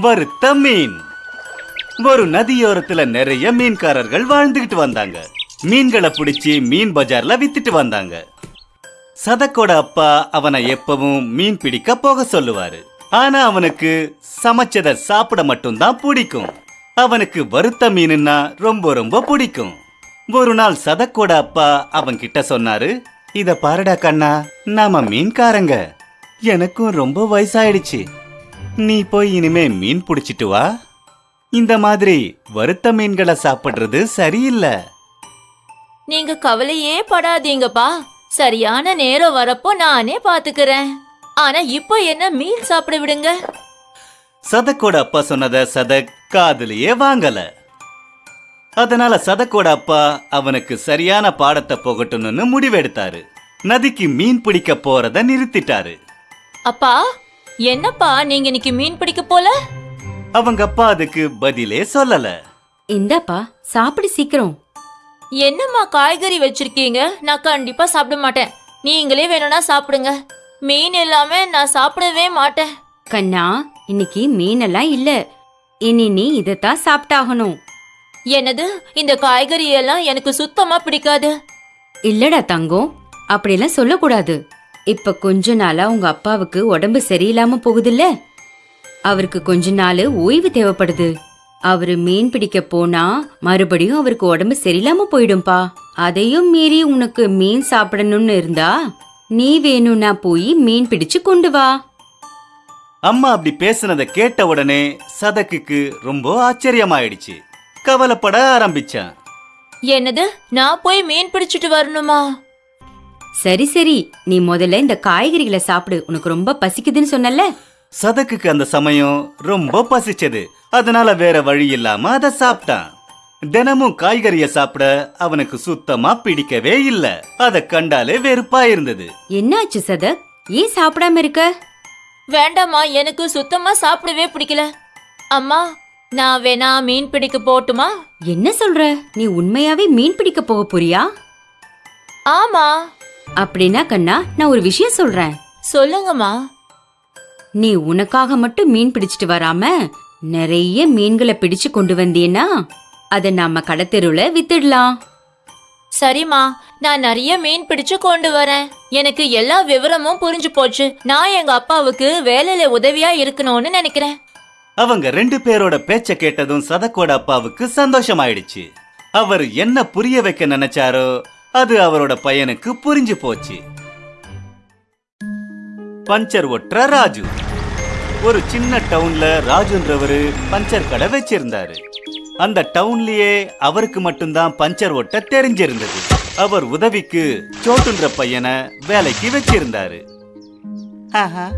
வறுத்த மீன். ஒரு நதியோரத்துல நிறைய மீன்காரர்கள் வாழ்ந்துகிட்டு வந்தாங்க. மீன்களை பிடிச்சி மீன் பஜார்ல வித்துட்டு வந்தாங்க. சதக்கோட அப்பா அவனை எப்பவும் மீன் பிடிக்க போக சொல்லுவாரு. ஆனா அவனுக்கு சமைச்சத சாப்பிட மட்டும்தான் பிடிக்கும். அவனுக்கு வறுத்த மீனுன்னா ரொம்ப ரொம்ப பிடிக்கும். ஒரு நாள் சதக்கோட அப்பா அவன் கிட்ட சொன்னாரு இத பாருடா கண்ணா நாம மீன்காரங்க. எனக்கும் ரொம்ப வயசாயிடுச்சு. நீ போய் இனிமே மீன் பிடிச்சிட்டு வா. இந்த மாதிரி வறுத்த மீன்களை சாப்பிடுறது சரியில்லை. நீங்க கவலையே படாதீங்கப்பா. சரியான நேரம் வரப்போ நானே பாத்துக்கிறேன். ஆனா இப்போ என்ன மீன் சாப்பிட விடுங்க? சதக்கோட அப்பா சொன்னத சதக் காதுலயே வாங்கல. அதனால சதக்கோட அப்பா அவனுக்கு சரியான பாடத்தை போகட்டும்னு முடிவெடுத்தாரு. நதிக்கு மீன் பிடிக்க போறத நிறுத்திட்டாரு. அப்பா என்னப்பா நீங்க இன்னைக்கு மீன் பிடிக்க போல? அவங்க அப்பா அதுக்கு பதிலே சொல்லல. இந்தாப்பா சாப்பிடு சீக்கிரம். என்னம்மா காய்கறி வச்சிருக்கீங்க? நான் கண்டிப்பா சாப்பிட மாட்டேன். நீங்களே வேணும்னா சாப்பிடுங்க. மீன் இல்லாம நான் சாப்பிடவே மாட்டேன். கண்ணா இன்னைக்கு மீனெல்லாம் இல்ல. இனி நீ இதைத்தான் சாப்பிட்டாகணும். என்னது? இந்த காய்கறி எல்லாம் எனக்கு சுத்தமா பிடிக்காது. இல்லடா தங்கம் அப்படியெல்லாம் சொல்லக்கூடாது. இப்ப கொஞ்ச நாளா உங்க அப்பாவுக்கு உடம்பு சரியில்லாம போகுதுல்ல? அவருக்கு கொஞ்ச நாள் ஓய்வு தேவைப்படுது. அவரு மீன் பிடிக்க போனா மறுபடியும் அவருக்கு உடம்பு சரியில்லாம போயிடும்பா. அதையும் மீறி உனக்கு மீன் சாப்பிடணும்னு இருந்தா நீ வேணும்னா போய் மீன் பிடிச்சு கொண்டு வா. அம்மா அப்படி பேசுனத கேட்ட உடனே சதக்குக்கு ரொம்ப ஆச்சரியமாயிடுச்சு. கவலைப்பட ஆரம்பிச்சான். என்னது? நான் போய் மீன் பிடிச்சிட்டு வரணுமா? சரி சரி. நீ முதல்ல இந்த காய்கறிகளை சாப்பிடு. உனக்கு ரொம்ப பசிக்குதுன்னு சொன்னல சதக்குக்கு அந்த சமயம் ரொம்ப பசிச்சது. அதனால வேற வழி இல்லாம அதை சாப்பிட்டான். தினமும் காய்கறிய சாப்பிட அவனுக்கு சுத்தமா பிடிக்கவே இல்ல. அத கண்டாலே வெறுப்பா இருந்தது. என்னாச்சு சதக்? ஏன் சாப்பிடாம இருக்க? வேண்டாம்மா எனக்கு சுத்தமா சாப்பிடவே பிடிக்கல. அம்மா நான் வேணா மீன் பிடிக்க போட்டுமா? என்ன சொல்ற? நீ உண்மையாவே மீன் பிடிக்க போக போறியா? ஆமா. அப்படின்னா கண்ணா நான் ஒரு விஷயம் சொல்றேன். சொல்லுங்கம்மா. நீ உனக்காக மட்டும் மீன் பிடிச்சிட்டு வராம நிறைய மீன்களை பிடிச்சு கொண்டு வந்தீன்னா அதை நாம கடத்தெருவுல வித்துடலாம். சரிம்மா நான் நிறைய மீன் பிடிச்சு கொண்டு வரேன். எனக்கு எல்லா விவரமும் புரிஞ்சு போச்சு. நான் எங்க அப்பாவுக்கு வேலையில உதவியா இருக்கணும்னு நினைக்கிறேன். அவங்க ரெண்டு பேரோட பேச்ச கேட்டதும் சதக்கோட அப்பாவுக்கு சந்தோஷமாயிடுச்சு. அவர் என்ன புரிய வைக்க நினைச்சாரோ அது அவரோட பையனுக்கு புரிஞ்சு போச்சு. பஞ்சர் ஒற்ற ராஜு. ஒரு சின்ன டவுன்ல ராஜுன்றவரு பஞ்சர் கடை வச்சிருந்தாரு. அந்த டவுன்லயே அவருக்கு மட்டும்தான் பஞ்சர் ஒட்ட தெரிஞ்சிருந்தது. அவர் உதவிக்கு சோட்டுன்ற பையனை வேலைக்கு வச்சிருந்தாரு. ஆஹா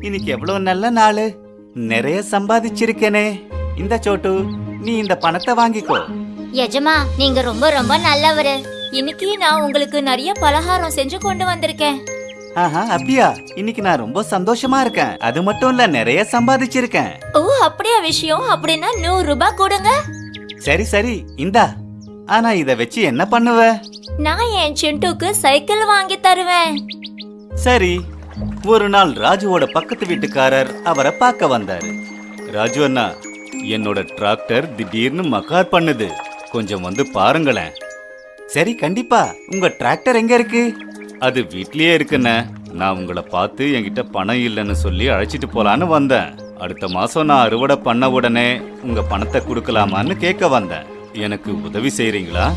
இன்னைக்கு எவ்வளவு நல்ல நாளு. நிறைய சம்பாதிச்சிருக்கேனே. இந்த சோட்டு நீ இந்த பணத்தை வாங்கிக்கோ. எஜமா நீங்க ரொம்ப ரொம்ப நல்லவரு. இன்னைக்கு நான் உங்களுக்கு நிறைய பலகாரம் செஞ்சு கொண்டு வந்திருக்கேன். ஆஹா அப்படியா இன்னைக்கு நான் ரொம்ப சந்தோஷமா இருக்கேன். அது மட்டும் இல்ல நிறைய சம்பாதிச்சிருக்கேன். ஓ அப்படியா விஷயம்? அப்படின்னா நூறு ரூபாய் கொடுங்க. சரி சரி. இந்தா. ஆனா இத வச்சு என்ன பண்ணுவ? நான் என் சிண்டுக்கு சைக்கிள் வாங்கி தருவேன். சரி. ஒரு நாள் ராஜுவோட பக்கத்து வீட்டுக்காரர் அவரை பார்க்க வந்தாரு. ராஜு அண்ணா என்னோட டிராக்டர் திடீர்னு மக்கார் பண்ணுது. கொஞ்சம் வந்து பாருங்களேன். சரி கண்டிப்பா. உங்க டிராக்டர் எங்க இருக்கு? அது வீட்லயே இருக்குண்ணே. நான் உங்களை பார்த்து என்கிட்ட பணம் இல்லைன்னு சொல்லி அழைச்சிட்டு போலான்னு வந்தேன். அடுத்த மாசம் நான் அறுவடை பண்ண உடனே உங்க பணத்தை கொடுக்கலாமான்னு கேட்க வந்தேன். எனக்கு உதவி செய்றீங்களா?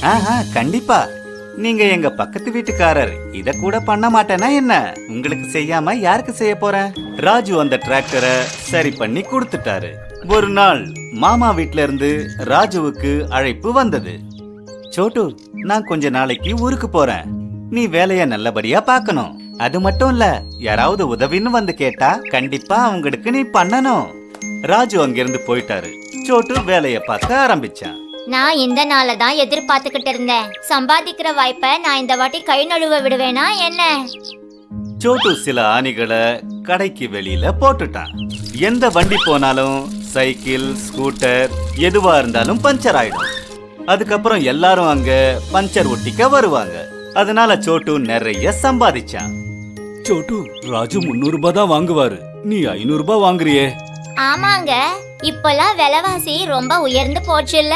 ஆஹா கண்டிப்பா. நீங்க எங்க பக்கத்து வீட்டுக்காரர். இத கூட பண்ண மாட்டேனா என்ன? உங்களுக்கு செய்யாம யாருக்கு செய்ய போறேன்? ராஜு அந்த டிராக்டரை சரி பண்ணி கொடுத்துட்டாரு. ஒரு நாள் மாமா வீட்ல இருந்து ராஜுவுக்கு அழைப்பு வந்தது. சோட்டு நான் கொஞ்ச நாளைக்கு ஊருக்கு போறேன். நீ வேலைய நல்லபடியா பார்க்கணும். அது மட்டும் இல்ல யாராவது உதவின்னு வந்து கேட்டா கண்டிப்பா அவங்களுக்கு நீ பண்ணணும். ராஜு அங்கிருந்து போயிட்டாரு. சோட்டு வேலைய பார்க்க ஆரம்பிச்சான். நான் இந்த நாளை தான் எதிர்பார்த்துக்கிட்டு இருந்தேன். சம்பாதிக்கிற வாய்ப்பை நான் இந்த வாட்டி கை நழுவ விடுவேனா என்ன? சோட்டு சில ஆணிகளை கடைக்கு வெளியில போட்டுட்டான். எந்த வண்டி போனாலும் சைக்கிள் ஸ்கூட்டர் எதுவா இருந்தாலும் பஞ்சர் ஆயிடும். அதுக்கப்புறம் எல்லாரும் அங்க பஞ்சர் ஒட்டிக்க வருவாங்க. அதனால சோட்டு நிறைய சம்பாதிச்சான். சோட்டு ராஜு முன்னூறு ரூபாய் தான் வாங்குவாரு. நீ ஐநூறு ரூபாய் வாங்குறியே. ஆமாங்க இப்பெல்லாம் விலைவாசி ரொம்ப உயர்ந்து போச்சுல்ல.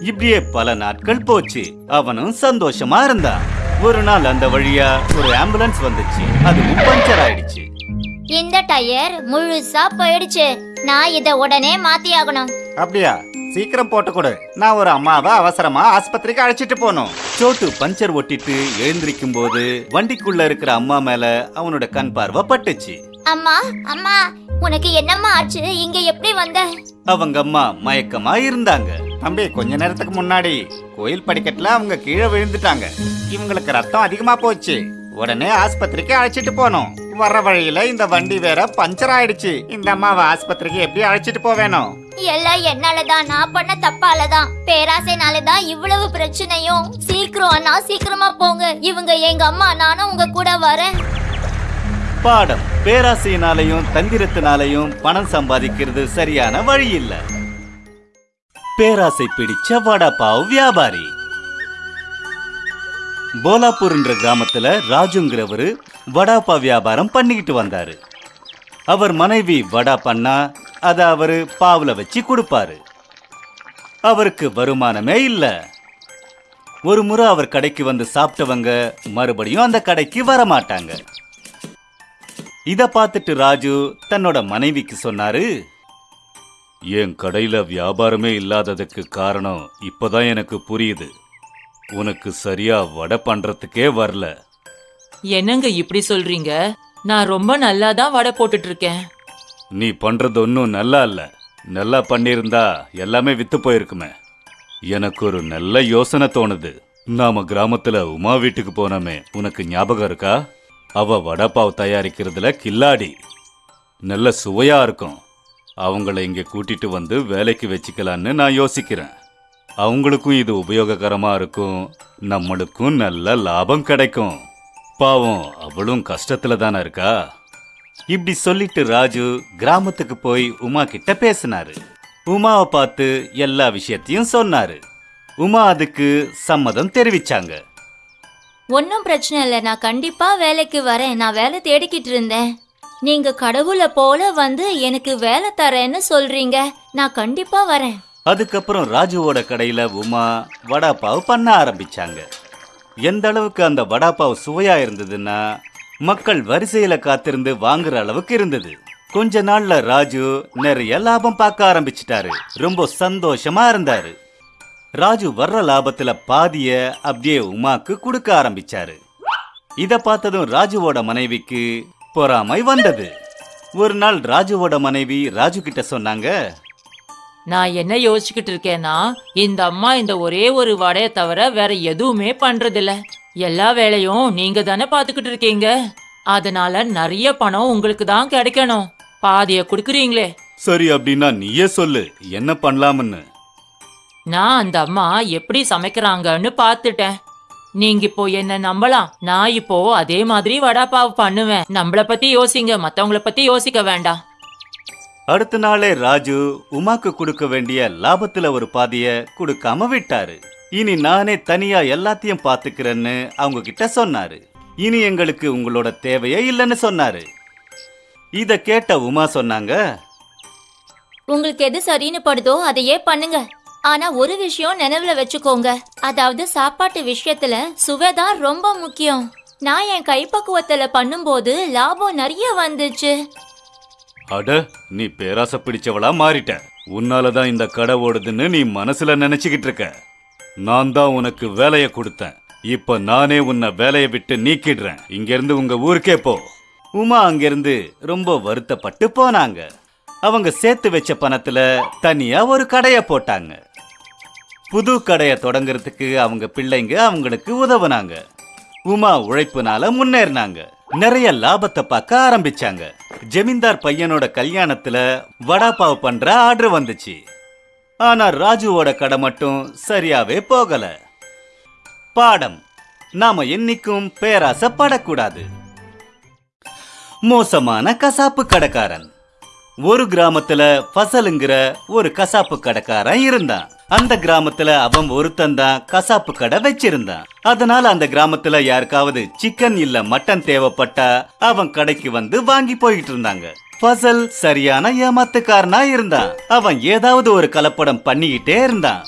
இப்படியே பல நாட்கள் போச்சு. அவனும் சந்தோஷமா இருந்தான். ஒரு நாள் அந்த வழியா ஒரு ஆம்புலன்ஸ் வந்துச்சு. அதுவும் பஞ்சர் ஆயிடுச்சு. இந்த டயர் முழுசா போயிடுச்சு. நான் இத உடனே மாத்தி ஆகணும் அப்படியா? சீக்கிரம் போட்டு கொடு நான் ஒரு அம்மாவை அவசரமா ஆஸ்பத்திரிக்கு அழைச்சிட்டு போகணும். சோட்டு பஞ்சர் ஒட்டிட்டு எழுந்திருக்கும் போது வண்டிக்குள்ள இருக்கிற அம்மா மேல அவனோட கண் பார்வை பட்டுச்சு. அம்மா அம்மா உனக்கு என்னம்மா ஆச்சு? இங்க எப்படி வந்த? அவங்க அம்மா மயக்கமா இருந்தாங்க. தம்பி கொஞ்ச நேரத்துக்கு முன்னாடி கோயில் படிக்கட்டுல அவங்க கீழே விழுந்துட்டாங்க. இவங்களுக்கு ரத்தம் அதிகமா போச்சு. உடனே ஆஸ்பத்திரிக்கு அழைச்சிட்டு போனோம். வர்ற வழியில இந்த வண்டி வேற பஞ்சர் ஆயிடுச்சு. இந்த அம்மாவை ஆஸ்பத்திரிக்கு எப்படி அழைச்சிட்டு போவேணும் எல்லாம் என்னாலதான் நான் பண்ண தப்பாலதான். பேராசைனாலதான் இவ்வளவு பிரச்சனையும். சீக்கிரம் அண்ணா சீக்கிரமா போங்க. இவங்க எங்க அம்மா நானும் உங்க கூட வரேன். பாடம். பேராசையினாலையும் தந்திரத்தினாலையும் பணம் சம்பாதிக்கிறது சரியான வழி இல்ல பேராசை பிடிச்ச வடபாவ் வியாபாரி. போலாப்பூர்ன்ற கிராமத்துல ராஜுங்கிறவரு வடாப்பா வியாபாரம் பண்ணிக்கிட்டு வந்தாரு. அவர் மனைவி வடா பண்ணா அத அவரு பாவுல வச்சு கொடுப்பாரு. அவருக்கு வருமானமே இல்ல. ஒரு முறை அவர் கடைக்கு வந்து சாப்பிட்டவங்க மறுபடியும் அந்த கடைக்கு வர மாட்டாங்க இத பார்த்துட்டு ராஜு தன்னோட மனைவிக்கு சொன்னாரு என் கடையில வியாபாரமே இல்லாததுக்கு காரணம் இப்பதான் எனக்கு புரியுது. உனக்கு சரியா வடை பண்றதுக்கே வரல. என்னங்க இப்படி சொல்றீங்க? நான் ரொம்ப நல்லா தான் வடை போட்டுட்டு இருக்கேன். நீ பண்றது ஒன்றும் நல்லா இல்ல. நல்லா பண்ணியிருந்தா எல்லாமே வித்து போயிருக்குமே. எனக்கு ஒரு நல்ல யோசனை தோணுது. நாம கிராமத்துல உமா வீட்டுக்கு போனோமே. உனக்கு ஞாபகம் இருக்கா? அவ வடப்பாவ் தயாரிக்கிறதுல கில்லாடி. நல்ல சுவையா இருக்கும். அவங்கள இங்க கூட்டிட்டு வந்து வேலைக்கு வச்சுக்கலான்னு நான் யோசிக்கிறேன். அவங்களுக்கும் இது உபயோககரமா இருக்கும். நம்மளுக்கும் நல்ல லாபம் கிடைக்கும். பாவம் அவளும் கஷ்டத்துல தானே இருக்கா? இப்படி சொல்லிட்டு ராஜு கிராமத்துக்கு போய் உமா கிட்ட பேசினாரு. உமாவை பார்த்து எல்லா விஷயத்தையும் சொன்னாரு. உமா அதுக்கு சம்மதம் தெரிவிச்சாங்க. ஒன்றும் பிரச்சனை இல்லை நான் கண்டிப்பா வேலைக்கு வரேன். நான் வேலை தேடிக்கிட்டு இருந்தேன். நீங்க கடவுளை போல வந்து எனக்கு வேலை தரேன்னு சொல்றீங்க. நான் கண்டிப்பா வரேன். அதுக்கப்புறம் ராஜுவோட கடையில உமா வடாப்பாவு பண்ண ஆரம்பிச்சாங்க. எந்த அளவுக்கு அந்த வடாப்பாவு சுவையா இருந்ததுன்னா மக்கள் வரிசையில காத்திருந்து வாங்குற அளவுக்கு இருந்தது. கொஞ்ச நாள்ல ராஜு நிறைய லாபம் பார்க்க ஆரம்பிச்சிட்டாரு. ரொம்ப சந்தோஷமா இருந்தாரு. ராஜு வர்ற லாபத்துல பாதிய அப்படியே உமாக்கு கொடுக்க ஆரம்பிச்சாரு. இத பார்த்ததும் ராஜுவோட மனைவிக்கு பொறாமை வந்தது. ஒரு நாள் ராஜுவோட மனைவி ராஜு கிட்ட சொன்னாங்க நான் என்ன யோசிச்சுக்கிட்டு இருக்கேன்னா இந்த அம்மா இந்த ஒரே ஒரு வடையை தவிர வேற எதுவுமே பண்றதில்ல. எல்லா வேலையும் நீங்க தானே பாத்துக்கிட்டு இருக்கீங்க? அதனால நிறைய பணம் உங்களுக்கு தான் கிடைக்கணும். பாதிய கொடுக்குறீங்களே. சரி அப்படின்னா நீயே சொல்லு என்ன பண்ணலாம்னு. நான் அந்த அம்மா எப்படி சமைக்கிறாங்கன்னு பார்த்துட்டேன். நீங்க இப்போ என்ன நம்பலாம்? நான் இப்போ அதே மாதிரி வடாப்பாவு பண்ணுவேன். நம்மள பத்தி யோசிங்க மத்தவங்கள பத்தி யோசிக்க வேண்டாம். அடுத்த நாளே ராஜு உமாக்கு கொடுக்க வேண்டிய லாபத்துல ஒரு பாதிய கொடுக்காம விட்டாரு. இனி நானே தனியா எல்லாத்தையும் பாத்துக்கிறேன்னு அவங்க கிட்ட சொன்னாரு. இனி எங்களுக்கு உங்களோட தேவையே இல்லைன்னு சொன்னாரு. இத கேட்ட உமா சொன்னாங்க உங்களுக்கு எது சரின்னு படுதோ அதையே பண்ணுங்க. ஆனா ஒரு விஷயம் நினைவுல வச்சுக்கோங்க. அதாவது சாப்பாட்டு விஷயத்துல சுவை தான் ரொம்ப முக்கியம். நான் என் கைப்பக்குவத்துல பண்ணும்போது லாபம் நிறைய வந்துச்சு. அட நீ பேராசை பிடிச்சவளா மாறிட்ட. உன்னாலதான் இந்த கடை ஓடுதுன்னு நீ மனசுல நினைச்சுக்கிட்டு இருக்க. நான் தான் உனக்கு வேலையை கொடுத்தேன். இப்ப நானே உன்னை வேலையை விட்டு நீக்கிடுறேன். இங்கிருந்து உங்க ஊருக்கே போ. உமா அங்கிருந்து ரொம்ப வருத்தப்பட்டு போனாங்க. அவங்க சேர்த்து வச்ச பணத்துல தனியா ஒரு கடைய போட்டாங்க. புது கடையை தொடங்குறதுக்கு அவங்க பிள்ளைங்க அவங்களுக்கு உதவுனாங்க. உமா உழைப்புனால முன்னேறினாங்க. நிறைய லாபத்தை பார்க்க ஆரம்பிச்சாங்க. ஜமீன்தார் பையனோட கல்யாணத்துல வடாபாவ் பண்ற ஆர்டர் வந்துச்சு. ஆனா ராஜுவோட கடை மட்டும் சரியாவே போகல. பாடம். நாம என்னைக்கும் பேராசைப்படக்கூடாது. மோசமான கசாப்பு கடைக்காரன். ஒரு கிராமத்துல ஃபசலுங்கிற ஒரு கசாப்பு கடைக்காரன் இருந்தான். அந்த கிராமத்துல அவன் ஒருத்தன் தான் கசாப்பு கடை வச்சிருந்தான். அதனால அந்த கிராமத்துல யாருக்காவது சிக்கன் இல்ல மட்டன் தேவைப்பட்டா அவன் கடைக்கு வந்து வாங்கி போயிட்டு இருந்தாங்க. ஃபசல் சரியான ஏமாத்துக்காரனா இருந்தான். அவன் ஏதாவது ஒரு கலப்படம் பண்ணிக்கிட்டே இருந்தான்.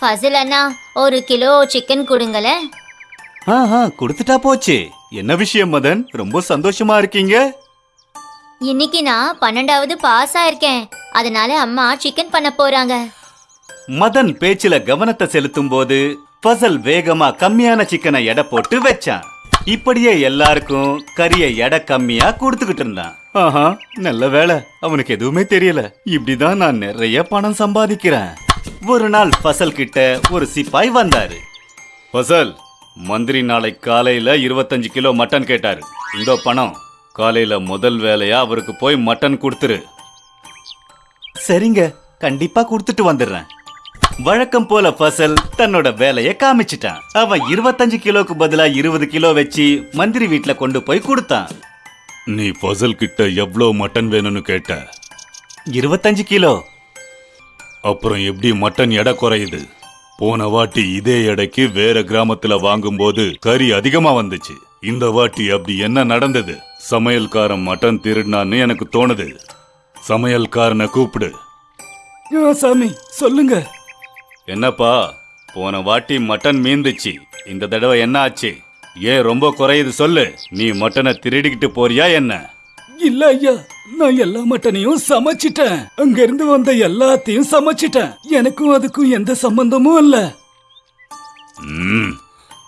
ஃபசில் அண்ணா ஒரு கிலோ சிக்கன் கொடுங்களேன் ஆஹா கொடுத்துட்டா போச்சு. என்ன விஷயம் மதன்? ரொம்ப சந்தோஷமா இருக்கீங்க? இன்னைக்கு நான் பன்னெண்டாவது பாஸ் ஆயிருக்கேன். அதனால அம்மா சிக்கன் பண்ண போறாங்க. மதன் பேச்சுல கவனத்தை செலுத்தும் போது ஃபசல் வேகமா கம்மியான சிக்கனை எடை போட்டு வச்சான். இப்படியே எல்லாருக்கும் கறிய எடை கம்மியா கொடுத்துக்கிட்டு இருந்தான். ஆஹா நல்ல வேலை அவனுக்கு எதுவுமே தெரியல. இப்படிதான் நான் நிறைய பணம் சம்பாதிக்கிறேன். ஒரு நாள் ஃபசல் கிட்ட ஒரு சிப்பாய் வந்தாரு. ஃபசல் மந்திரி நாளை காலையில இருபத்தஞ்சு கிலோ மட்டன் கேட்டாரு. இந்த பணம் காலையில முதல் வேலையா அவருக்கு போய் மட்டன் கொடுத்துரு. சரிங்க கண்டிப்பா கொடுத்துட்டு வந்துடுறேன். வழக்கம் போல ஃபசல் தன்னோட வேலைய காமிச்சிட்டான். அவன் இருபத்தஞ்சு கிலோக்கு பதிலா இருபது கிலோ வச்சு மந்திரி வீட்ல கொண்டு போய் கொடுத்தான். நீ ஃபசல் கிட்ட எவ்வளோ மட்டன் வேணும்னு கேட்ட? இருபத்தஞ்சு கிலோ. அப்புறம் எப்படி மட்டன் எடை குறையுது? போன வாட்டி இதே எடைக்கு வேற கிராமத்துல வாங்கும்போது கறி அதிகமா வந்துச்சு. இந்த வாட்டி அப்படி என்ன நடந்தது? சமையல்காரன் மட்டன் திருடினான்னு எனக்கு தோணுது. சமையல்காரனை கூப்பிடு. சாமி சொல்லுங்க. என்னப்பா போன வாட்டி மட்டன் மீந்துச்சு. இந்த தடவை என்ன ஆச்சு? ஏன் ரொம்ப குறையுது சொல்லு. நீ மட்டனை திருடிக்கிட்டு போறியா என்ன? இல்ல ஐயா நான் எல்லா மட்டனையும் சமைச்சிட்டேன். அங்க இருந்து வந்த எல்லாத்தையும் சமைச்சிட்டேன். எனக்கும் அதுக்கும் எந்த சம்பந்தமும் இல்ல.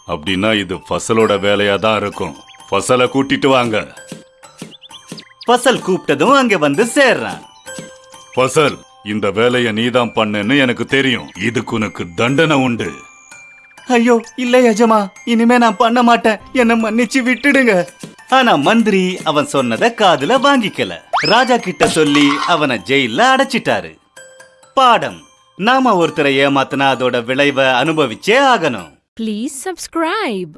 அப்படின்னா இது ஃபசலோட வேலையா தான் இருக்கும். ஃபசலை கூட்டிட்டு வாங்க. ஃபசல் கூப்பிட்டதும் அங்க வந்து சேர்றான். ஃபசல் இந்த வேலையை நீதான் பண்ணுன்னு எனக்கு தெரியும். இதுக்கு உனக்கு தண்டனை உண்டு. ஐயோ இல்ல யஜமா இனிமே நான் பண்ண மாட்டேன். என்ன மன்னிச்சு விட்டுடுங்க. ஆனா மந்திரி அவன் சொன்னத காதுல வாங்கிக்கல. ராஜா கிட்ட சொல்லி அவனை ஜெயில அடைச்சிட்டாரு. பாடம். நாம ஒருத்தரை ஏமாத்தினா அதோட விளைவை அனுபவிச்சே ஆகணும். Please subscribe.